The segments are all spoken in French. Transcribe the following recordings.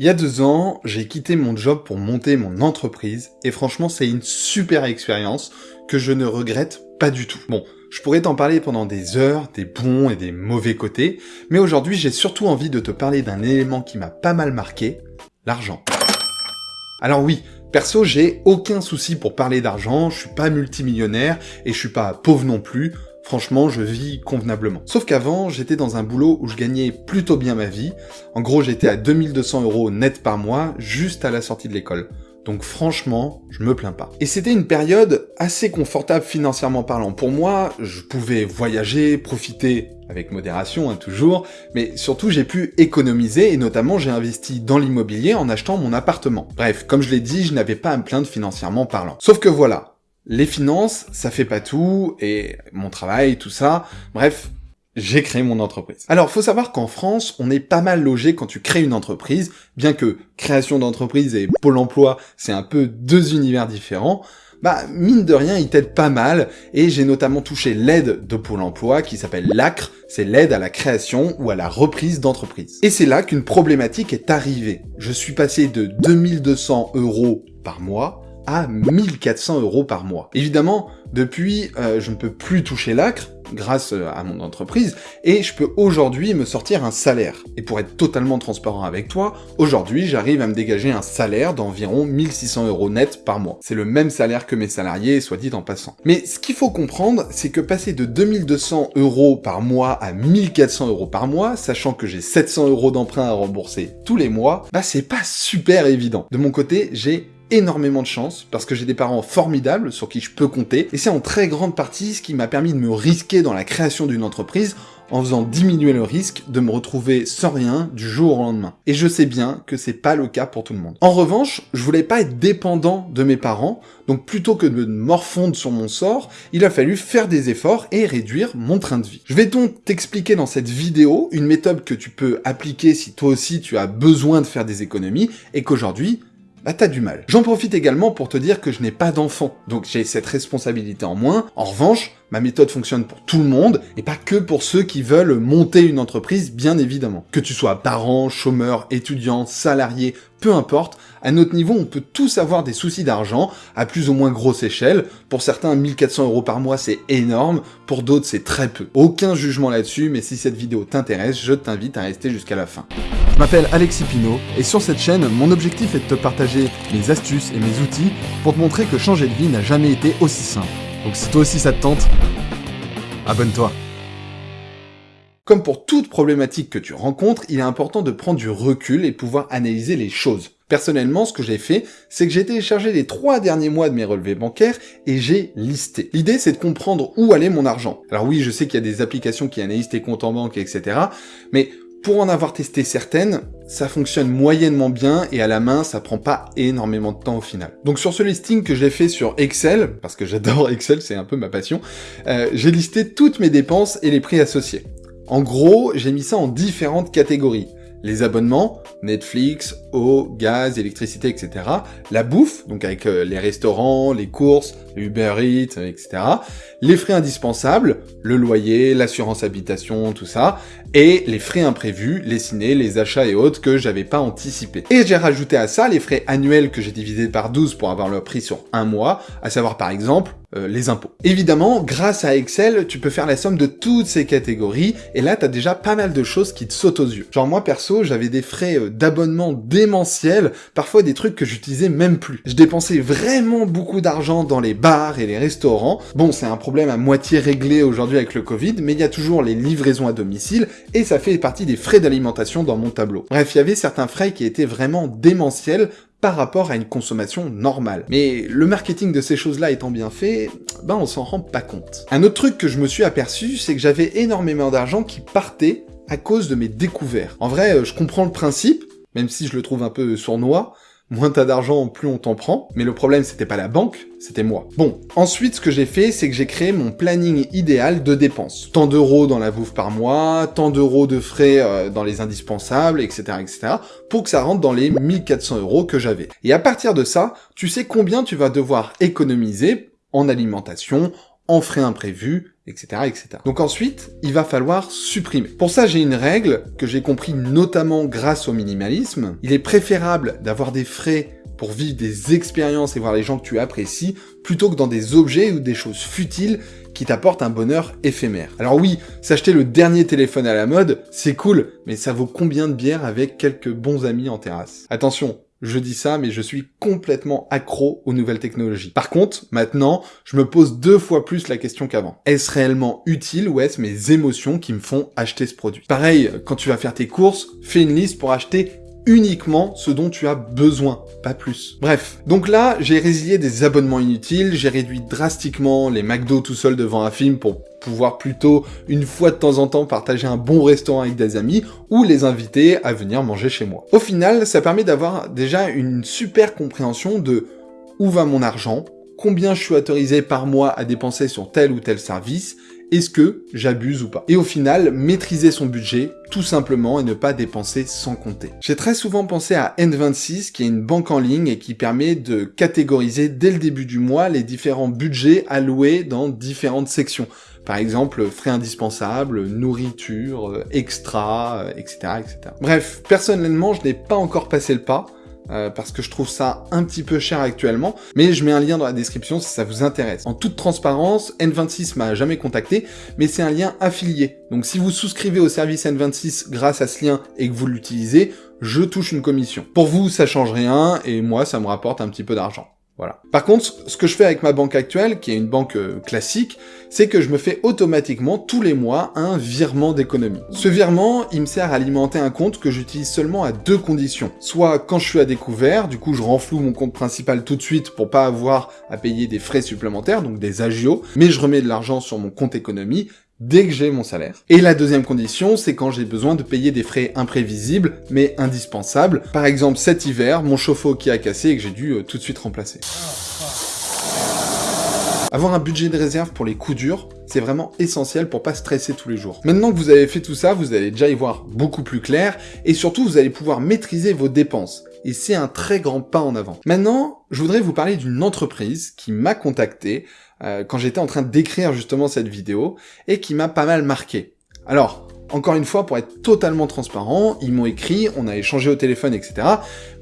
Il y a deux ans, j'ai quitté mon job pour monter mon entreprise, et franchement c'est une super expérience que je ne regrette pas du tout. Bon, je pourrais t'en parler pendant des heures, des bons et des mauvais côtés, mais aujourd'hui j'ai surtout envie de te parler d'un élément qui m'a pas mal marqué, l'argent. Alors oui, perso j'ai aucun souci pour parler d'argent, je suis pas multimillionnaire, et je suis pas pauvre non plus, Franchement, je vis convenablement. Sauf qu'avant, j'étais dans un boulot où je gagnais plutôt bien ma vie. En gros, j'étais à 2200 euros net par mois, juste à la sortie de l'école. Donc franchement, je me plains pas. Et c'était une période assez confortable financièrement parlant. Pour moi, je pouvais voyager, profiter avec modération hein, toujours, mais surtout j'ai pu économiser et notamment j'ai investi dans l'immobilier en achetant mon appartement. Bref, comme je l'ai dit, je n'avais pas à me plaindre financièrement parlant. Sauf que voilà, les finances, ça fait pas tout, et mon travail, tout ça, bref, j'ai créé mon entreprise. Alors, faut savoir qu'en France, on est pas mal logé quand tu crées une entreprise, bien que création d'entreprise et Pôle emploi, c'est un peu deux univers différents, bah, mine de rien, ils t'aident pas mal, et j'ai notamment touché l'aide de Pôle emploi, qui s'appelle l'ACRE, c'est l'aide à la création ou à la reprise d'entreprise. Et c'est là qu'une problématique est arrivée. Je suis passé de 2200 euros par mois à 1400 euros par mois. Évidemment, depuis, euh, je ne peux plus toucher l'acre, grâce euh, à mon entreprise, et je peux aujourd'hui me sortir un salaire. Et pour être totalement transparent avec toi, aujourd'hui j'arrive à me dégager un salaire d'environ 1600 euros net par mois. C'est le même salaire que mes salariés, soit dit en passant. Mais ce qu'il faut comprendre, c'est que passer de 2200 euros par mois à 1400 euros par mois, sachant que j'ai 700 euros d'emprunt à rembourser tous les mois, bah c'est pas super évident. De mon côté, j'ai énormément de chance, parce que j'ai des parents formidables sur qui je peux compter, et c'est en très grande partie ce qui m'a permis de me risquer dans la création d'une entreprise en faisant diminuer le risque de me retrouver sans rien du jour au lendemain. Et je sais bien que c'est pas le cas pour tout le monde. En revanche, je voulais pas être dépendant de mes parents, donc plutôt que de me morfondre sur mon sort, il a fallu faire des efforts et réduire mon train de vie. Je vais donc t'expliquer dans cette vidéo une méthode que tu peux appliquer si toi aussi tu as besoin de faire des économies, et qu'aujourd'hui, bah t'as du mal. J'en profite également pour te dire que je n'ai pas d'enfant, donc j'ai cette responsabilité en moins. En revanche, ma méthode fonctionne pour tout le monde, et pas que pour ceux qui veulent monter une entreprise, bien évidemment. Que tu sois parent, chômeur, étudiant, salarié, peu importe, à notre niveau, on peut tous avoir des soucis d'argent, à plus ou moins grosse échelle. Pour certains, 1400 euros par mois, c'est énorme, pour d'autres, c'est très peu. Aucun jugement là-dessus, mais si cette vidéo t'intéresse, je t'invite à rester jusqu'à la fin. Je m'appelle Alexis Pinault, et sur cette chaîne, mon objectif est de te partager mes astuces et mes outils pour te montrer que changer de vie n'a jamais été aussi simple. Donc si toi aussi ça te tente, abonne-toi. Comme pour toute problématique que tu rencontres, il est important de prendre du recul et pouvoir analyser les choses. Personnellement, ce que j'ai fait, c'est que j'ai téléchargé les trois derniers mois de mes relevés bancaires et j'ai listé. L'idée, c'est de comprendre où allait mon argent. Alors oui, je sais qu'il y a des applications qui analysent tes comptes en banque, etc. Mais pour en avoir testé certaines, ça fonctionne moyennement bien et à la main, ça prend pas énormément de temps au final. Donc sur ce listing que j'ai fait sur Excel, parce que j'adore Excel, c'est un peu ma passion, euh, j'ai listé toutes mes dépenses et les prix associés. En gros, j'ai mis ça en différentes catégories les abonnements, Netflix, eau, gaz, électricité, etc. La bouffe, donc avec euh, les restaurants, les courses, Uber Eats, etc. Les frais indispensables, le loyer, l'assurance habitation, tout ça. Et les frais imprévus, les ciné, les achats et autres que j'avais pas anticipé. Et j'ai rajouté à ça les frais annuels que j'ai divisés par 12 pour avoir leur prix sur un mois, à savoir par exemple euh, les impôts. Évidemment, grâce à Excel, tu peux faire la somme de toutes ces catégories, et là, t'as déjà pas mal de choses qui te sautent aux yeux. Genre moi, perso, j'avais des frais euh, d'abonnement démentiels, parfois des trucs que j'utilisais même plus. Je dépensais vraiment beaucoup d'argent dans les bars et les restaurants. Bon, c'est un problème à moitié réglé aujourd'hui avec le Covid, mais il y a toujours les livraisons à domicile, et ça fait partie des frais d'alimentation dans mon tableau. Bref, il y avait certains frais qui étaient vraiment démentiels, par rapport à une consommation normale. Mais le marketing de ces choses-là étant bien fait, ben on s'en rend pas compte. Un autre truc que je me suis aperçu, c'est que j'avais énormément d'argent qui partait à cause de mes découvertes. En vrai, euh, je comprends le principe, même si je le trouve un peu sournois, moins t'as d'argent, plus on t'en prend. Mais le problème, c'était pas la banque, c'était moi. Bon, ensuite, ce que j'ai fait, c'est que j'ai créé mon planning idéal de dépenses. Tant d'euros dans la bouffe par mois, tant d'euros de frais euh, dans les indispensables, etc., etc., pour que ça rentre dans les 1400 euros que j'avais. Et à partir de ça, tu sais combien tu vas devoir économiser en alimentation, en frais imprévus, etc., etc. Donc ensuite, il va falloir supprimer. Pour ça, j'ai une règle que j'ai compris notamment grâce au minimalisme. Il est préférable d'avoir des frais pour vivre des expériences et voir les gens que tu apprécies, plutôt que dans des objets ou des choses futiles qui t'apportent un bonheur éphémère. Alors oui, s'acheter le dernier téléphone à la mode, c'est cool, mais ça vaut combien de bières avec quelques bons amis en terrasse? Attention, je dis ça, mais je suis complètement accro aux nouvelles technologies. Par contre, maintenant, je me pose deux fois plus la question qu'avant. Est-ce réellement utile ou est-ce mes émotions qui me font acheter ce produit? Pareil, quand tu vas faire tes courses, fais une liste pour acheter uniquement ce dont tu as besoin, pas plus. Bref, donc là, j'ai résilié des abonnements inutiles, j'ai réduit drastiquement les McDo tout seul devant un film pour pouvoir plutôt, une fois de temps en temps, partager un bon restaurant avec des amis, ou les inviter à venir manger chez moi. Au final, ça permet d'avoir déjà une super compréhension de où va mon argent, combien je suis autorisé par mois à dépenser sur tel ou tel service, est-ce que j'abuse ou pas Et au final, maîtriser son budget, tout simplement, et ne pas dépenser sans compter. J'ai très souvent pensé à N26, qui est une banque en ligne et qui permet de catégoriser dès le début du mois les différents budgets alloués dans différentes sections. Par exemple, frais indispensables, nourriture, extra, etc., etc. Bref, personnellement, je n'ai pas encore passé le pas, euh, parce que je trouve ça un petit peu cher actuellement, mais je mets un lien dans la description si ça vous intéresse. En toute transparence, N26 m'a jamais contacté, mais c'est un lien affilié. Donc si vous souscrivez au service N26 grâce à ce lien et que vous l'utilisez, je touche une commission. Pour vous, ça change rien, et moi, ça me rapporte un petit peu d'argent. Par contre, ce que je fais avec ma banque actuelle, qui est une banque euh, classique, c'est que je me fais automatiquement tous les mois un virement d'économie. Ce virement, il me sert à alimenter un compte que j'utilise seulement à deux conditions. Soit quand je suis à découvert, du coup je renfloue mon compte principal tout de suite pour pas avoir à payer des frais supplémentaires, donc des agios, mais je remets de l'argent sur mon compte économie, dès que j'ai mon salaire. Et la deuxième condition, c'est quand j'ai besoin de payer des frais imprévisibles, mais indispensables. Par exemple, cet hiver, mon chauffe-eau qui a cassé et que j'ai dû euh, tout de suite remplacer. Avoir un budget de réserve pour les coups durs, c'est vraiment essentiel pour pas stresser tous les jours. Maintenant que vous avez fait tout ça, vous allez déjà y voir beaucoup plus clair, et surtout vous allez pouvoir maîtriser vos dépenses. Et c'est un très grand pas en avant. Maintenant, je voudrais vous parler d'une entreprise qui m'a contacté euh, quand j'étais en train d'écrire justement cette vidéo, et qui m'a pas mal marqué. Alors, encore une fois, pour être totalement transparent, ils m'ont écrit, on a échangé au téléphone, etc.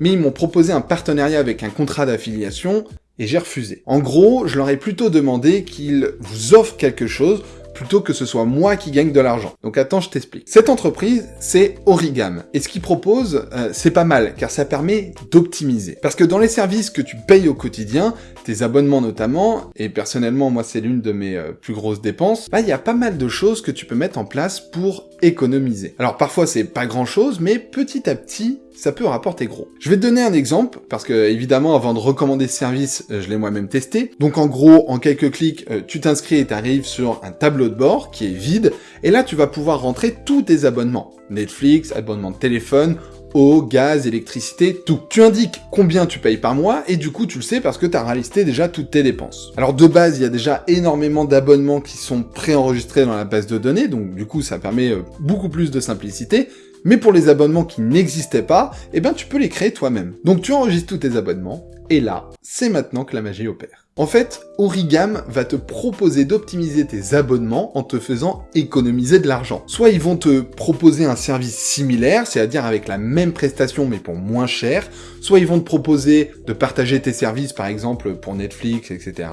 Mais ils m'ont proposé un partenariat avec un contrat d'affiliation et j'ai refusé. En gros, je leur ai plutôt demandé qu'ils vous offrent quelque chose plutôt que ce soit moi qui gagne de l'argent. Donc attends, je t'explique. Cette entreprise, c'est Origam. Et ce qu'ils proposent, euh, c'est pas mal, car ça permet d'optimiser. Parce que dans les services que tu payes au quotidien, tes abonnements notamment, et personnellement, moi c'est l'une de mes euh, plus grosses dépenses, bah il y a pas mal de choses que tu peux mettre en place pour économiser. Alors parfois c'est pas grand chose, mais petit à petit, ça peut rapporter gros. Je vais te donner un exemple, parce que évidemment avant de recommander ce service, euh, je l'ai moi-même testé. Donc en gros, en quelques clics, euh, tu t'inscris et t'arrives sur un tableau de bord qui est vide, et là tu vas pouvoir rentrer tous tes abonnements. Netflix, abonnement de téléphone, eau, gaz, électricité, tout. Tu indiques combien tu payes par mois, et du coup tu le sais parce que tu as réalisé déjà toutes tes dépenses. Alors de base, il y a déjà énormément d'abonnements qui sont préenregistrés dans la base de données, donc du coup ça permet euh, beaucoup plus de simplicité, mais pour les abonnements qui n'existaient pas, eh ben tu peux les créer toi-même. Donc tu enregistres tous tes abonnements, et là, c'est maintenant que la magie opère. En fait, Origam va te proposer d'optimiser tes abonnements en te faisant économiser de l'argent. Soit ils vont te proposer un service similaire, c'est-à-dire avec la même prestation mais pour moins cher, soit ils vont te proposer de partager tes services par exemple pour Netflix, etc.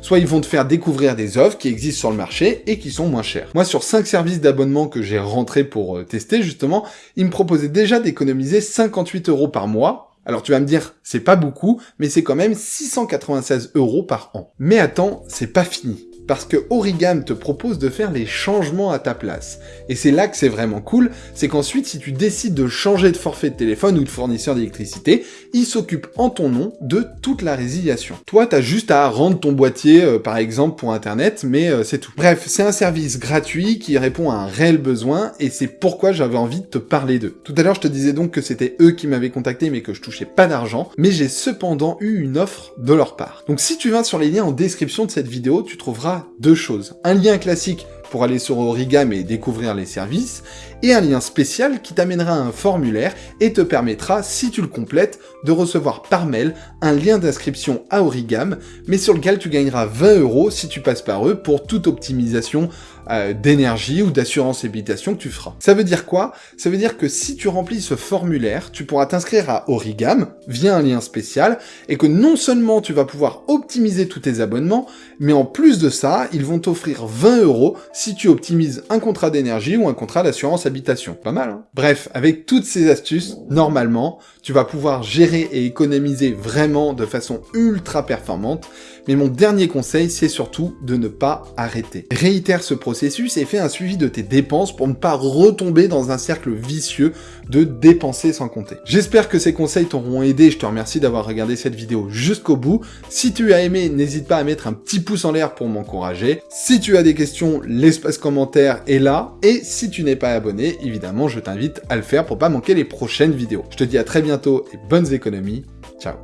Soit ils vont te faire découvrir des offres qui existent sur le marché et qui sont moins chères. Moi sur 5 services d'abonnement que j'ai rentrés pour euh, tester justement, ils me proposaient déjà d'économiser 58 euros par mois alors tu vas me dire, c'est pas beaucoup, mais c'est quand même 696 euros par an. Mais attends, c'est pas fini parce que Origam te propose de faire les changements à ta place. Et c'est là que c'est vraiment cool, c'est qu'ensuite si tu décides de changer de forfait de téléphone ou de fournisseur d'électricité, il s'occupe en ton nom de toute la résiliation. Toi, t'as juste à rendre ton boîtier, euh, par exemple, pour internet, mais euh, c'est tout. Bref, c'est un service gratuit qui répond à un réel besoin, et c'est pourquoi j'avais envie de te parler d'eux. Tout à l'heure, je te disais donc que c'était eux qui m'avaient contacté, mais que je touchais pas d'argent, mais j'ai cependant eu une offre de leur part. Donc si tu vas sur les liens en description de cette vidéo, tu trouveras deux choses. Un lien classique pour aller sur Origam et découvrir les services, et un lien spécial qui t'amènera à un formulaire et te permettra, si tu le complètes, de recevoir par mail un lien d'inscription à Origam, mais sur lequel tu gagneras 20 euros si tu passes par eux pour toute optimisation euh, d'énergie ou d'assurance habitation que tu feras. Ça veut dire quoi? Ça veut dire que si tu remplis ce formulaire, tu pourras t'inscrire à Origam via un lien spécial, et que non seulement tu vas pouvoir optimiser tous tes abonnements, mais en plus de ça, ils vont t'offrir 20 euros si tu optimises un contrat d'énergie ou un contrat d'assurance habitation. Pas mal, hein Bref, avec toutes ces astuces, normalement, tu vas pouvoir gérer et économiser vraiment de façon ultra performante, mais mon dernier conseil, c'est surtout de ne pas arrêter. Réitère ce processus et fais un suivi de tes dépenses pour ne pas retomber dans un cercle vicieux de dépenser sans compter. J'espère que ces conseils t'auront aidé, je te remercie d'avoir regardé cette vidéo jusqu'au bout. Si tu as aimé, n'hésite pas à mettre un petit pouce en l'air pour m'encourager. Si tu as des questions, l'espace commentaire est là, et si tu n'es pas abonné, évidemment, je t'invite à le faire pour pas manquer les prochaines vidéos. Je te dis à très bientôt et bonnes économies. Ciao